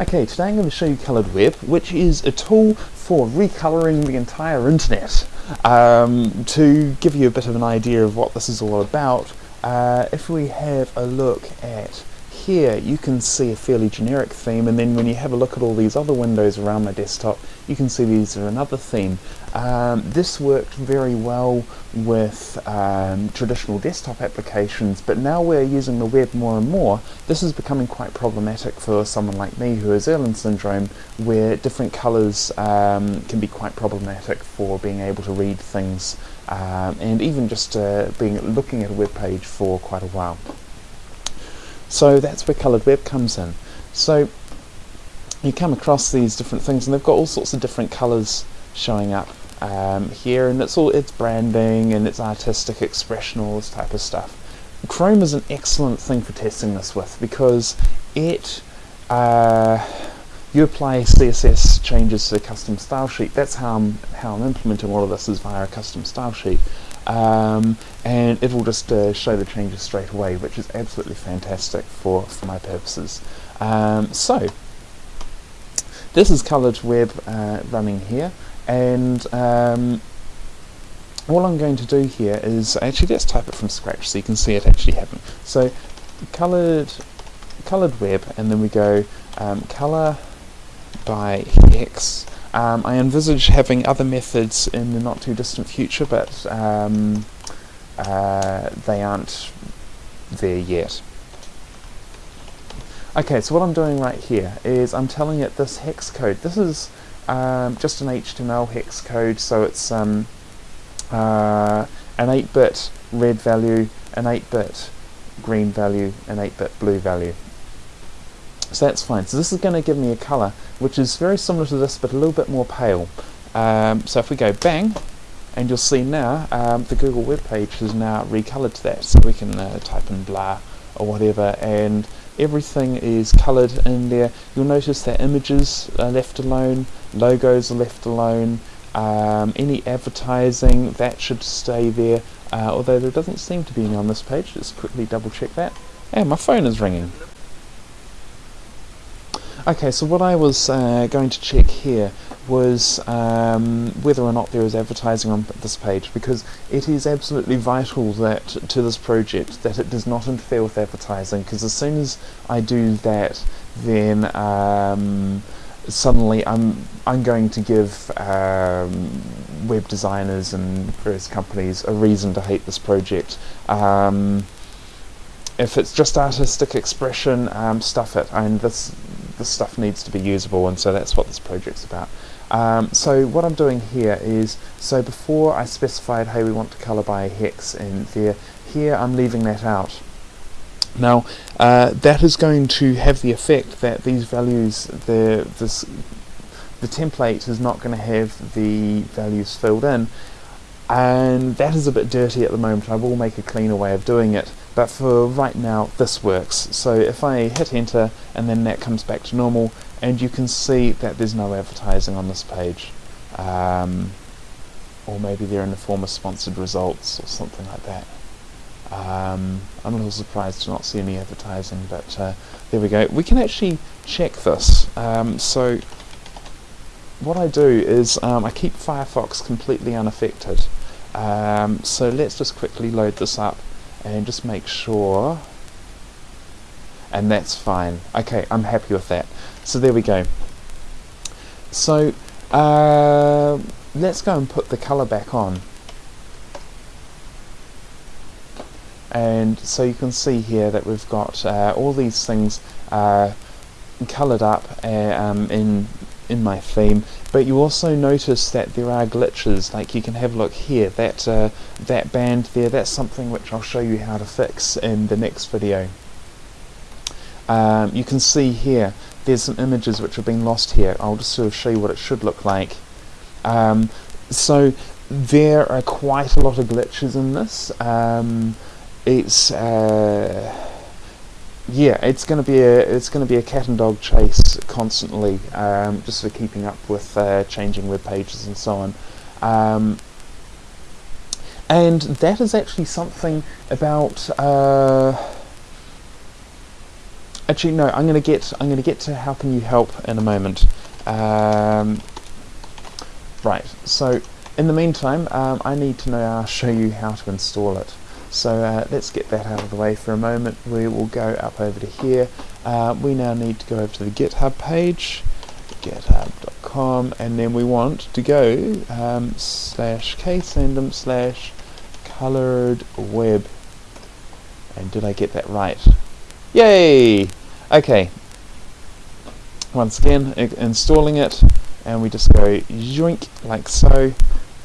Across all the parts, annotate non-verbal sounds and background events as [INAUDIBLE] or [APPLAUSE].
Okay, today I'm going to show you Coloured Web, which is a tool for recoloring the entire internet. Um, to give you a bit of an idea of what this is all about, uh, if we have a look at here you can see a fairly generic theme and then when you have a look at all these other windows around my desktop you can see these are another theme. Um, this worked very well with um, traditional desktop applications but now we're using the web more and more this is becoming quite problematic for someone like me who has Irlen syndrome where different colours um, can be quite problematic for being able to read things um, and even just uh, being looking at a web page for quite a while. So that's where coloured web comes in. So you come across these different things and they've got all sorts of different colours showing up um, here and it's all it's branding and it's artistic expression all this type of stuff. Chrome is an excellent thing for testing this with because it uh, you apply CSS changes to the custom style sheet. That's how I'm, how I'm implementing all of this is via a custom style sheet. Um, and it will just uh, show the changes straight away which is absolutely fantastic for, for my purposes. Um, so this is coloured web uh, running here and um, all I'm going to do here is actually let's type it from scratch so you can see it actually happen. So coloured coloured web and then we go um, colour by hex um, I envisage having other methods in the not too distant future, but um, uh, they aren't there yet. Okay, so what I'm doing right here is I'm telling it this hex code. This is um, just an HTML hex code, so it's um, uh, an 8-bit red value, an 8-bit green value, an 8-bit blue value. So that's fine. So this is going to give me a colour which is very similar to this but a little bit more pale. Um, so if we go bang, and you'll see now um, the Google web page is now recolored to that. So we can uh, type in blah or whatever and everything is coloured in there. You'll notice that images are left alone, logos are left alone, um, any advertising that should stay there uh, although there doesn't seem to be any on this page, just quickly double check that. And my phone is ringing. Okay, so what I was uh, going to check here was um, whether or not there is advertising on this page because it is absolutely vital that to this project that it does not interfere with advertising because as soon as I do that then um, suddenly I'm I'm going to give um, web designers and various companies a reason to hate this project. Um, if it's just artistic expression, um, stuff it. Mean, this this stuff needs to be usable and so that's what this project's about. Um, so what I'm doing here is, so before I specified hey we want to colour by a hex in there, here I'm leaving that out. Now uh, that is going to have the effect that these values, the, this, the template is not going to have the values filled in and that is a bit dirty at the moment. I will make a cleaner way of doing it but for right now this works so if I hit enter and then that comes back to normal and you can see that there's no advertising on this page. Um, or maybe they're in the form of sponsored results or something like that. Um, I'm a little surprised to not see any advertising but uh, there we go. We can actually check this. Um, so what I do is um, I keep Firefox completely unaffected. Um, so let's just quickly load this up and just make sure and that's fine. Okay I'm happy with that. So there we go. So uh, let's go and put the color back on. And so you can see here that we've got uh, all these things uh, colored up uh, um, in in my theme. But you also notice that there are glitches. Like you can have a look here. That uh, that band there that's something which I'll show you how to fix in the next video um, you can see here there's some images which have been lost here. I'll just sort of show you what it should look like. Um, so there are quite a lot of glitches in this. Um, it's uh, yeah, it's going to be a it's going to be a cat and dog chase constantly, um, just for keeping up with uh, changing web pages and so on. Um, and that is actually something about uh, actually no, I'm gonna get I'm gonna get to how can you help in a moment. Um, right, so in the meantime, um, I need to know, I'll show you how to install it. So uh, let's get that out of the way for a moment. We will go up over to here. Uh, we now need to go over to the GitHub page, github.com, and then we want to go um, slash ksandom slash colored web. And did I get that right? Yay! Okay. Once again, installing it, and we just go yoink like so,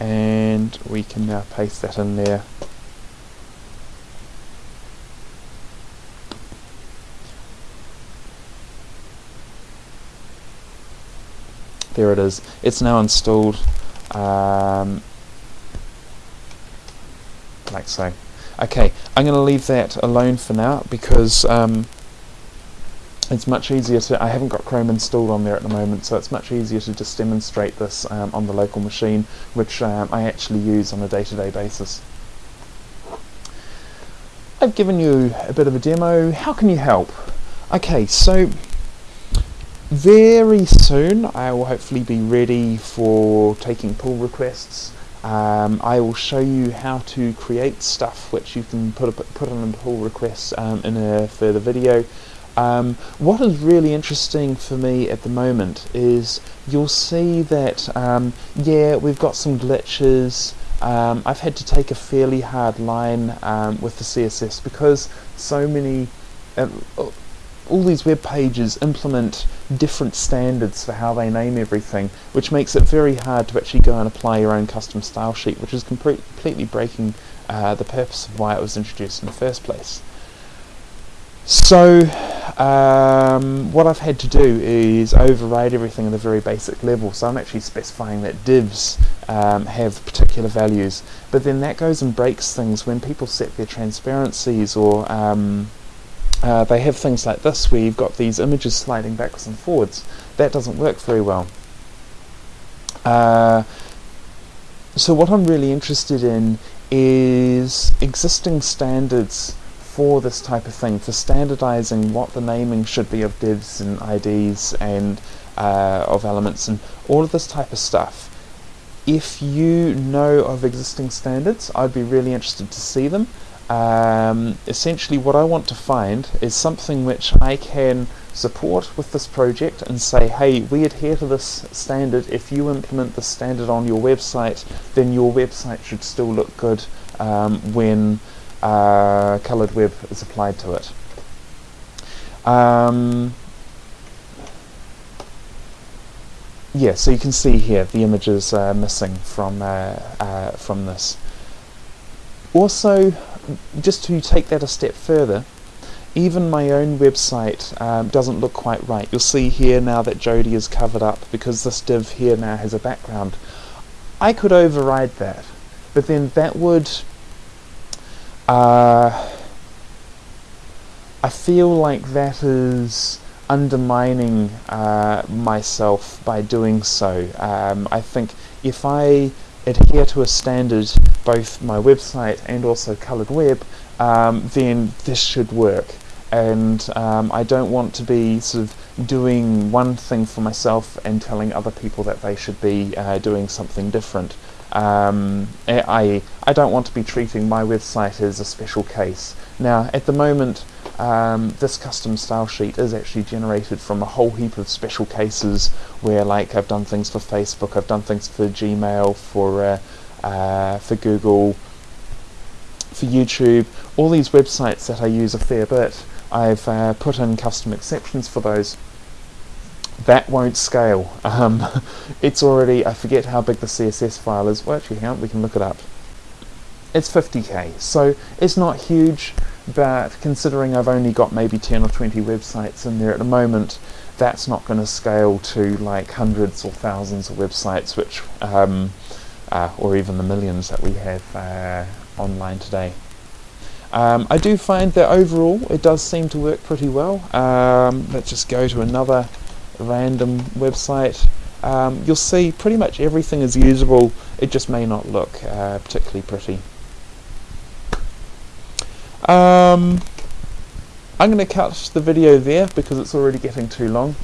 and we can now paste that in there. There it is. It's now installed um, like so. Okay, I'm going to leave that alone for now because um, it's much easier to, I haven't got Chrome installed on there at the moment, so it's much easier to just demonstrate this um, on the local machine, which um, I actually use on a day-to-day -day basis. I've given you a bit of a demo. How can you help? Okay, so very soon I will hopefully be ready for taking pull requests. Um, I will show you how to create stuff which you can put, a, put on a pull request um, in a further video. Um, what is really interesting for me at the moment is you'll see that, um, yeah, we've got some glitches. Um, I've had to take a fairly hard line um, with the CSS because so many, uh, all these web pages implement different standards for how they name everything, which makes it very hard to actually go and apply your own custom style sheet, which is completely breaking uh, the purpose of why it was introduced in the first place. So um, what I've had to do is override everything at a very basic level. So I'm actually specifying that divs um, have particular values. But then that goes and breaks things when people set their transparencies or um, uh, they have things like this where you've got these images sliding backwards and forwards. That doesn't work very well. Uh, so what I'm really interested in is existing standards for this type of thing, for standardizing what the naming should be of divs and IDs and uh, of elements and all of this type of stuff. If you know of existing standards, I'd be really interested to see them. Um, essentially what I want to find is something which I can support with this project and say, hey, we adhere to this standard. If you implement the standard on your website, then your website should still look good um, when uh, colored web is applied to it. Um, yeah, so you can see here the images are missing from uh, uh, from this. Also, just to take that a step further, even my own website um, doesn't look quite right. You'll see here now that Jody is covered up because this div here now has a background. I could override that, but then that would uh, I feel like that is undermining uh, myself by doing so. Um, I think if I adhere to a standard, both my website and also Coloured Web, um, then this should work. And um, I don't want to be sort of doing one thing for myself and telling other people that they should be uh, doing something different. Um, I, I don't want to be treating my website as a special case. Now, at the moment, um, this custom style sheet is actually generated from a whole heap of special cases where, like, I've done things for Facebook, I've done things for Gmail, for uh, uh, for Google, for YouTube, all these websites that I use a fair bit. I've uh, put in custom exceptions for those that won't scale. Um, [LAUGHS] it's already, I forget how big the CSS file is. Well, actually, hang on, we can look it up. It's 50k, so it's not huge, but considering I've only got maybe 10 or 20 websites in there at the moment, that's not going to scale to like hundreds or thousands of websites, which, um, uh, or even the millions that we have uh, online today. Um, I do find that overall it does seem to work pretty well. Um, let's just go to another random website, um, you'll see pretty much everything is usable, it just may not look uh, particularly pretty. Um, I'm going to cut the video there because it's already getting too long.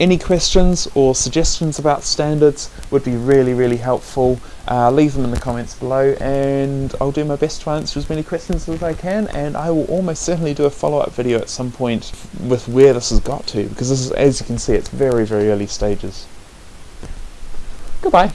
Any questions or suggestions about standards would be really, really helpful. Uh, leave them in the comments below and I'll do my best to answer as many questions as I can and I will almost certainly do a follow-up video at some point with where this has got to because this is, as you can see, it's very, very early stages. Goodbye.